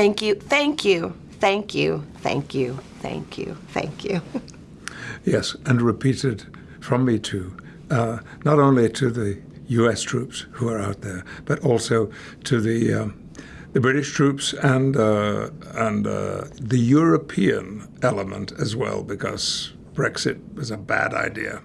Thank you, thank you, thank you, thank you, thank you, thank you. Yes, and repeated from me too, uh, not only to the U.S. troops who are out there, but also to the um, the British troops and uh, and uh, the European element as well, because Brexit was a bad idea.